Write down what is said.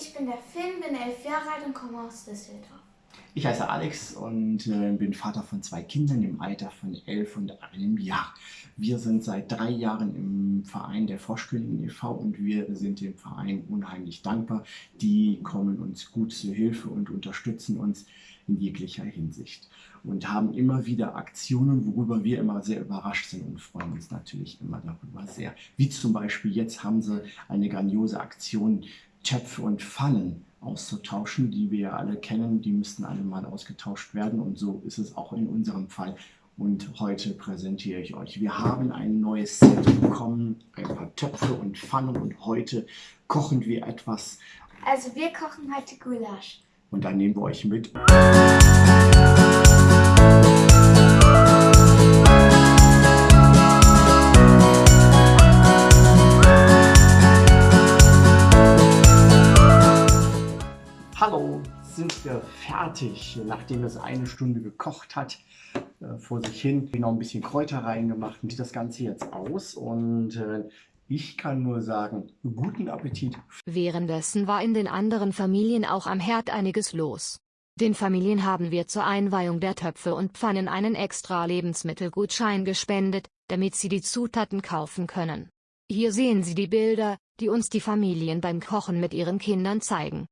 ich bin der Finn, bin elf Jahre alt und komme aus Düsseldorf. Ich heiße Alex und äh, bin Vater von zwei Kindern im Alter von elf und einem Jahr. Wir sind seit drei Jahren im Verein der Froschkönigin e.V. und wir sind dem Verein unheimlich dankbar. Die kommen uns gut zu Hilfe und unterstützen uns in jeglicher Hinsicht und haben immer wieder Aktionen, worüber wir immer sehr überrascht sind und freuen uns natürlich immer darüber sehr. Wie zum Beispiel jetzt haben sie eine grandiose Aktion, Töpfe und Pfannen auszutauschen, die wir ja alle kennen. Die müssten alle mal ausgetauscht werden und so ist es auch in unserem Fall. Und heute präsentiere ich euch. Wir haben ein neues Set bekommen, ein paar Töpfe und Pfannen und heute kochen wir etwas. Also wir kochen heute Gulasch. Und dann nehmen wir euch mit. Sind wir fertig, nachdem es eine Stunde gekocht hat, äh, vor sich hin. Noch ein bisschen Kräuter reingemacht und sieht das Ganze jetzt aus und äh, ich kann nur sagen, guten Appetit. Währenddessen war in den anderen Familien auch am Herd einiges los. Den Familien haben wir zur Einweihung der Töpfe und Pfannen einen extra Lebensmittelgutschein gespendet, damit sie die Zutaten kaufen können. Hier sehen Sie die Bilder, die uns die Familien beim Kochen mit ihren Kindern zeigen.